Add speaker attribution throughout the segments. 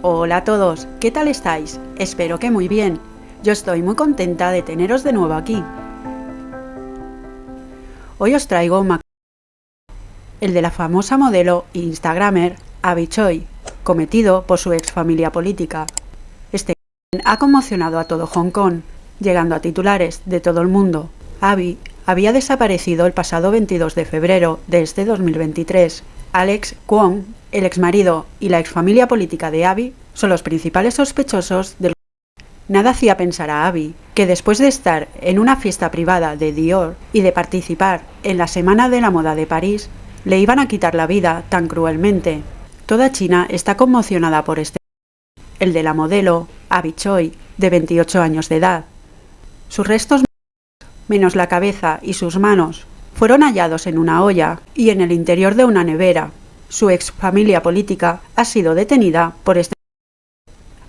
Speaker 1: Hola a todos, ¿qué tal estáis? Espero que muy bien. Yo estoy muy contenta de teneros de nuevo aquí. Hoy os traigo un el de la famosa modelo e instagramer Abby Choi, cometido por su ex familia política. Este ha conmocionado a todo Hong Kong, llegando a titulares de todo el mundo. Abby había desaparecido el pasado 22 de febrero de este 2023. Alex Kwong, el exmarido y la exfamilia política de Abby son los principales sospechosos del Nada hacía pensar a Abby que después de estar en una fiesta privada de Dior y de participar en la Semana de la Moda de París, le iban a quitar la vida tan cruelmente. Toda China está conmocionada por este el de la modelo Abby Choi, de 28 años de edad. Sus restos, menos la cabeza y sus manos, fueron hallados en una olla y en el interior de una nevera. Su ex familia política ha sido detenida por este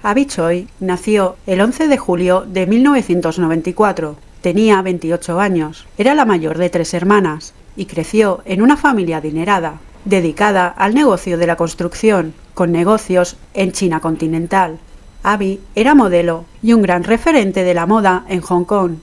Speaker 1: Abby Choi nació el 11 de julio de 1994. Tenía 28 años, era la mayor de tres hermanas y creció en una familia adinerada, dedicada al negocio de la construcción, con negocios en China continental. Abby era modelo y un gran referente de la moda en Hong Kong.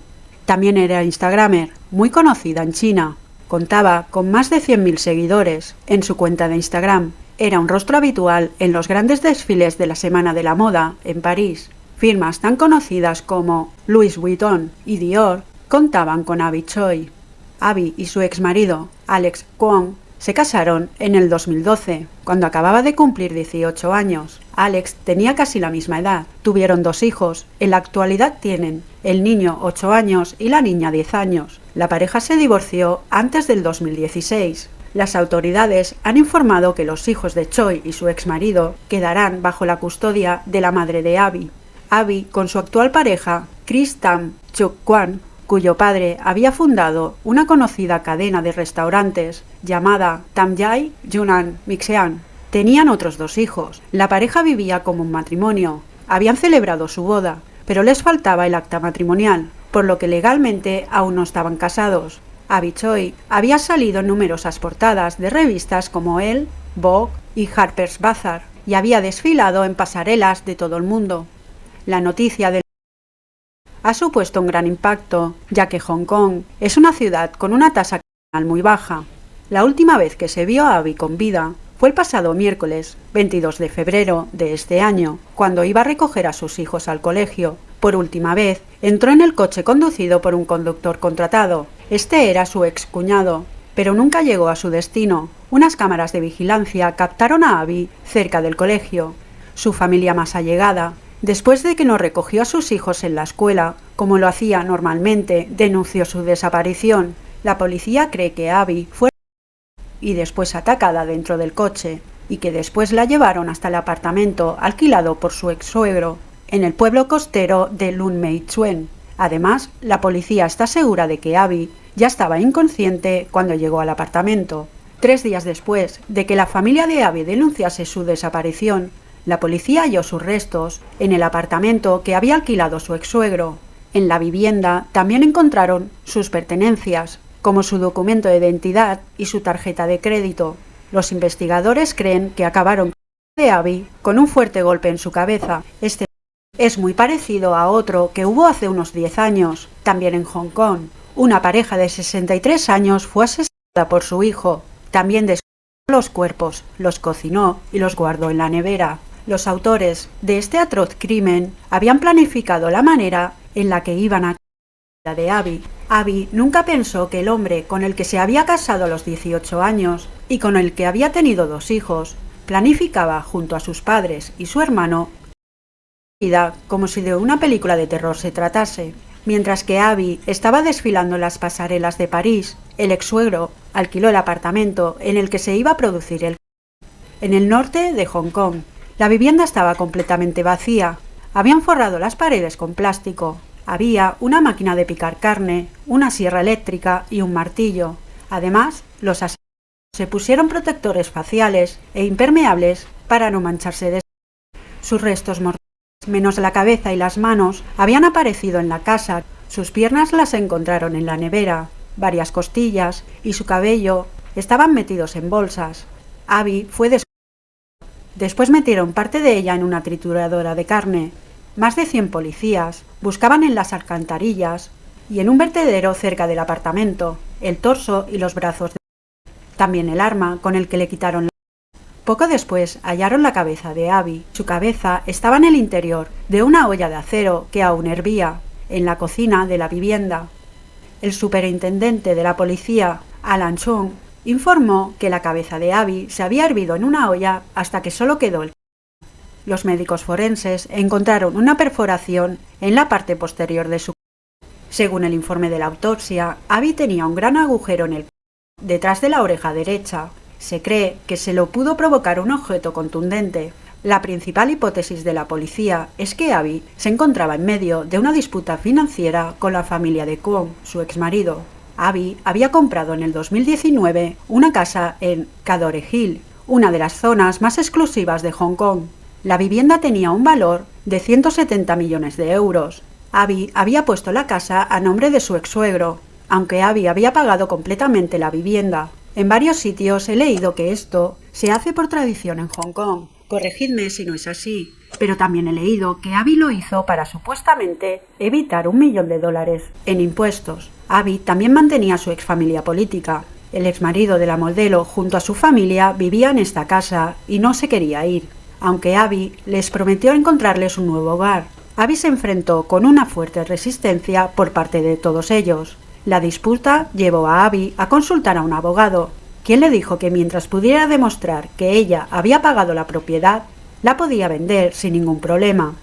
Speaker 1: También era Instagramer, muy conocida en China. Contaba con más de 100.000 seguidores en su cuenta de Instagram. Era un rostro habitual en los grandes desfiles de la Semana de la Moda en París. Firmas tan conocidas como Louis Vuitton y Dior contaban con Abby Choi. Abby y su ex marido, Alex Kwong, se casaron en el 2012, cuando acababa de cumplir 18 años. Alex tenía casi la misma edad. Tuvieron dos hijos. En la actualidad tienen el niño 8 años y la niña 10 años. La pareja se divorció antes del 2016. Las autoridades han informado que los hijos de Choi y su ex marido quedarán bajo la custodia de la madre de Abby. Abby, con su actual pareja, Chris Tam Chuk Kwan, cuyo padre había fundado una conocida cadena de restaurantes llamada Tamjai Yunnan Mixean. Tenían otros dos hijos. La pareja vivía como un matrimonio. Habían celebrado su boda, pero les faltaba el acta matrimonial, por lo que legalmente aún no estaban casados. Choi había salido en numerosas portadas de revistas como Elle, Vogue y Harper's Bazaar y había desfilado en pasarelas de todo el mundo. La noticia del ha supuesto un gran impacto, ya que Hong Kong es una ciudad con una tasa criminal muy baja. La última vez que se vio a Abby con vida fue el pasado miércoles 22 de febrero de este año, cuando iba a recoger a sus hijos al colegio. Por última vez, entró en el coche conducido por un conductor contratado. Este era su ex cuñado, pero nunca llegó a su destino. Unas cámaras de vigilancia captaron a Abby cerca del colegio. Su familia más allegada Después de que no recogió a sus hijos en la escuela, como lo hacía normalmente, denunció su desaparición. La policía cree que Abby fue y después atacada dentro del coche, y que después la llevaron hasta el apartamento alquilado por su ex suegro, en el pueblo costero de Lun Chuen. Además, la policía está segura de que Abby ya estaba inconsciente cuando llegó al apartamento. Tres días después de que la familia de Abby denunciase su desaparición, la policía halló sus restos en el apartamento que había alquilado su ex-suegro. En la vivienda también encontraron sus pertenencias, como su documento de identidad y su tarjeta de crédito. Los investigadores creen que acabaron de Abby con un fuerte golpe en su cabeza. Este es muy parecido a otro que hubo hace unos 10 años, también en Hong Kong. Una pareja de 63 años fue asesinada por su hijo. También descubrió los cuerpos, los cocinó y los guardó en la nevera. Los autores de este atroz crimen habían planificado la manera en la que iban a la de Abby. Abby nunca pensó que el hombre con el que se había casado a los 18 años y con el que había tenido dos hijos planificaba junto a sus padres y su hermano vida como si de una película de terror se tratase. Mientras que Abby estaba desfilando en las pasarelas de París, el ex suegro alquiló el apartamento en el que se iba a producir el en el norte de Hong Kong la vivienda estaba completamente vacía. Habían forrado las paredes con plástico. Había una máquina de picar carne, una sierra eléctrica y un martillo. Además, los asesinos se pusieron protectores faciales e impermeables para no mancharse de sus restos mortales, menos la cabeza y las manos, habían aparecido en la casa. Sus piernas las encontraron en la nevera, varias costillas y su cabello estaban metidos en bolsas. Abby fue Después metieron parte de ella en una trituradora de carne. Más de 100 policías buscaban en las alcantarillas y en un vertedero cerca del apartamento el torso y los brazos de también el arma con el que le quitaron la poco después hallaron la cabeza de Abby. Su cabeza estaba en el interior de una olla de acero que aún hervía, en la cocina de la vivienda. El superintendente de la policía, Alan Chung, informó que la cabeza de Abby se había hervido en una olla hasta que solo quedó el Los médicos forenses encontraron una perforación en la parte posterior de su Según el informe de la autopsia, Abby tenía un gran agujero en el detrás de la oreja derecha, se cree que se lo pudo provocar un objeto contundente. La principal hipótesis de la policía es que Abby se encontraba en medio de una disputa financiera con la familia de Kwon, su exmarido. Abby había comprado en el 2019 una casa en Cadore Hill, una de las zonas más exclusivas de Hong Kong. La vivienda tenía un valor de 170 millones de euros. Abby había puesto la casa a nombre de su ex-suegro, aunque Abby había pagado completamente la vivienda. En varios sitios he leído que esto se hace por tradición en Hong Kong. Corregidme si no es así. Pero también he leído que Abby lo hizo para supuestamente evitar un millón de dólares en impuestos. Abby también mantenía su exfamilia política. El exmarido de la modelo junto a su familia vivía en esta casa y no se quería ir, aunque Abby les prometió encontrarles un nuevo hogar. Abby se enfrentó con una fuerte resistencia por parte de todos ellos. La disputa llevó a Abby a consultar a un abogado, quien le dijo que mientras pudiera demostrar que ella había pagado la propiedad, la podía vender sin ningún problema.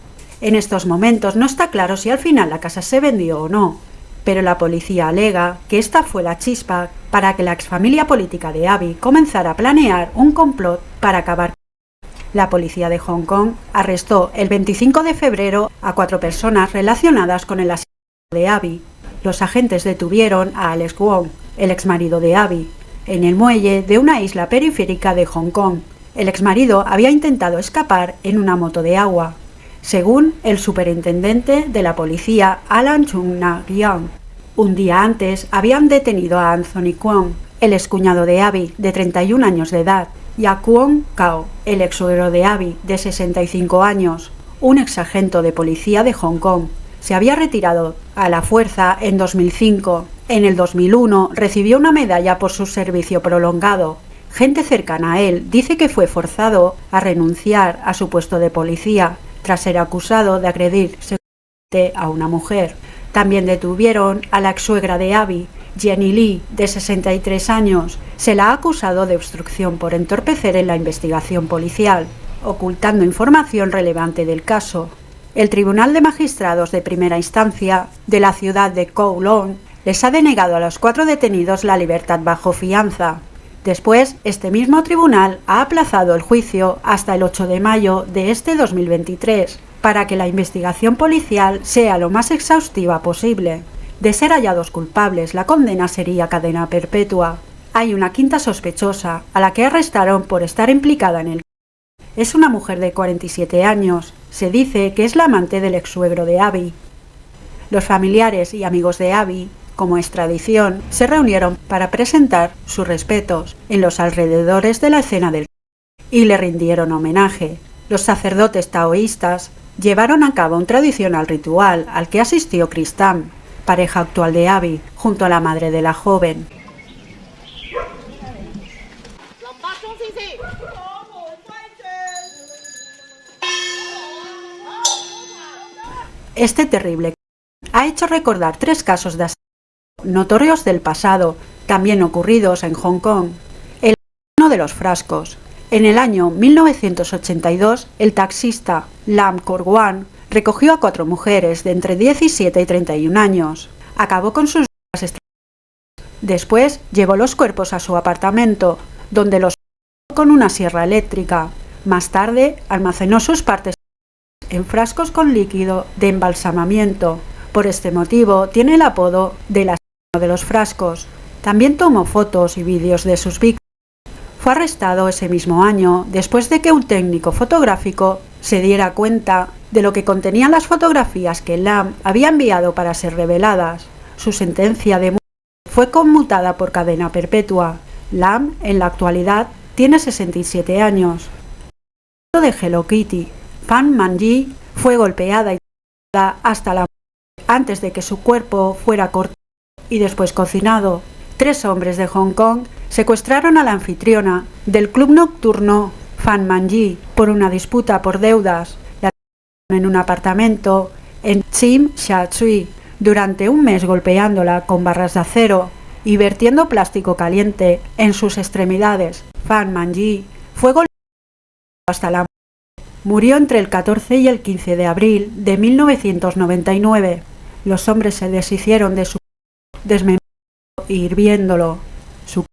Speaker 1: En estos momentos no está claro si al final la casa se vendió o no, pero la policía alega que esta fue la chispa para que la exfamilia política de Abby comenzara a planear un complot para acabar. La policía de Hong Kong arrestó el 25 de febrero a cuatro personas relacionadas con el asesinato de Abby los agentes detuvieron a Alex Wong, el exmarido de Abby, en el muelle de una isla periférica de Hong Kong. El exmarido había intentado escapar en una moto de agua, según el superintendente de la policía Alan Chung Na Young. Un día antes habían detenido a Anthony Kwon, el excuñado de Abby, de 31 años de edad, y a Kwon Kao, el ex de Abby, de 65 años, un exagente de policía de Hong Kong, se había retirado a la fuerza en 2005. En el 2001 recibió una medalla por su servicio prolongado. Gente cercana a él dice que fue forzado a renunciar a su puesto de policía tras ser acusado de agredir sexualmente a una mujer. También detuvieron a la ex suegra de Abby, Jenny Lee, de 63 años. Se la ha acusado de obstrucción por entorpecer en la investigación policial, ocultando información relevante del caso. El Tribunal de Magistrados de Primera Instancia de la ciudad de Kowloon les ha denegado a los cuatro detenidos la libertad bajo fianza. Después, este mismo tribunal ha aplazado el juicio hasta el 8 de mayo de este 2023 para que la investigación policial sea lo más exhaustiva posible. De ser hallados culpables, la condena sería cadena perpetua. Hay una quinta sospechosa, a la que arrestaron por estar implicada en el es una mujer de 47 años. Se dice que es la amante del ex-suegro de Abby. Los familiares y amigos de Abby, como es tradición, se reunieron para presentar sus respetos en los alrededores de la escena del y le rindieron homenaje. Los sacerdotes taoístas llevaron a cabo un tradicional ritual al que asistió Chris pareja actual de Abby, junto a la madre de la joven. Este terrible ha hecho recordar tres casos de asesinato notorios del pasado, también ocurridos en Hong Kong. El uno de los frascos. En el año 1982, el taxista Lam Korwan recogió a cuatro mujeres de entre 17 y 31 años. Acabó con sus Después llevó los cuerpos a su apartamento, donde los con una sierra eléctrica. Más tarde almacenó sus partes en frascos con líquido de embalsamamiento. Por este motivo tiene el apodo de la de los frascos. También tomó fotos y vídeos de sus víctimas. Fue arrestado ese mismo año después de que un técnico fotográfico se diera cuenta de lo que contenían las fotografías que Lam había enviado para ser reveladas. Su sentencia de muerte fue conmutada por cadena perpetua. Lam, en la actualidad, tiene 67 años. de Hello Kitty. Fan Manji fue golpeada y hasta la muerte antes de que su cuerpo fuera cortado y después cocinado. Tres hombres de Hong Kong secuestraron a la anfitriona del club nocturno Fan Manji por una disputa por deudas. En un apartamento en Tsim Sha Tsui durante un mes golpeándola con barras de acero y vertiendo plástico caliente en sus extremidades. Fan Manji fue golpeado hasta la muerte. Murió entre el 14 y el 15 de abril de 1999. Los hombres se deshicieron de su desmembrando y hirviéndolo. Su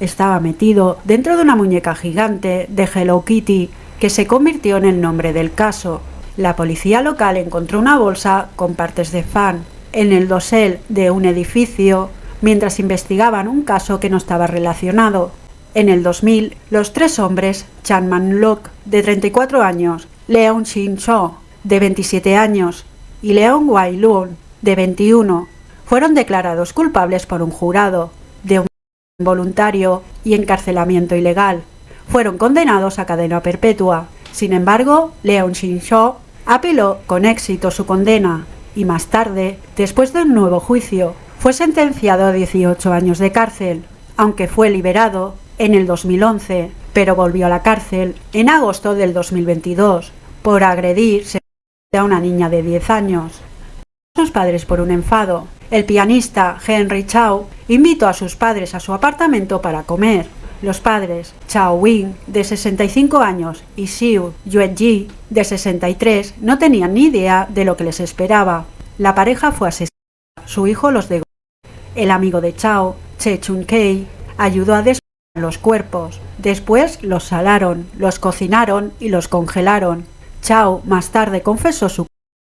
Speaker 1: estaba metido dentro de una muñeca gigante de Hello Kitty que se convirtió en el nombre del caso. La policía local encontró una bolsa con partes de fan en el dosel de un edificio mientras investigaban un caso que no estaba relacionado. En el 2000, los tres hombres, Chan Man Lok, de 34 años, Leon Shin Cho, de 27 años, y Leon Wai Lun, de 21, fueron declarados culpables por un jurado de un voluntario y encarcelamiento ilegal. Fueron condenados a cadena perpetua. Sin embargo, Leon Shin Cho apeló con éxito su condena y más tarde, después de un nuevo juicio, fue sentenciado a 18 años de cárcel, aunque fue liberado en el 2011, pero volvió a la cárcel en agosto del 2022 por agredir a una niña de 10 años. Sus padres por un enfado. El pianista Henry Chao invitó a sus padres a su apartamento para comer. Los padres, Chao Wing, de 65 años, y Xiu Yueji, de 63, no tenían ni idea de lo que les esperaba. La pareja fue asesinada. Su hijo los degoló. El amigo de Chao, Che Chun Kei, ayudó a despejar los cuerpos. Después los salaron, los cocinaron y los congelaron. Chao más tarde confesó su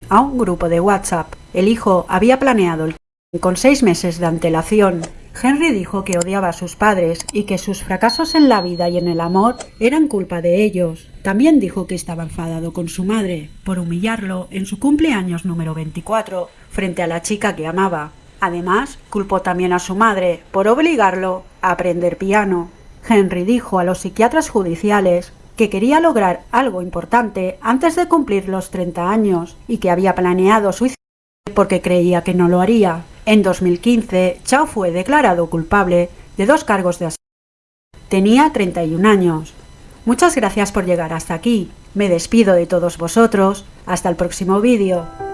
Speaker 1: a un grupo de WhatsApp. El hijo había planeado el con seis meses de antelación. Henry dijo que odiaba a sus padres y que sus fracasos en la vida y en el amor eran culpa de ellos. También dijo que estaba enfadado con su madre por humillarlo en su cumpleaños número 24 frente a la chica que amaba. Además, culpó también a su madre por obligarlo a aprender piano. Henry dijo a los psiquiatras judiciales que quería lograr algo importante antes de cumplir los 30 años y que había planeado suicidarse porque creía que no lo haría. En 2015, Chao fue declarado culpable de dos cargos de asesinato. Tenía 31 años. Muchas gracias por llegar hasta aquí. Me despido de todos vosotros. Hasta el próximo vídeo.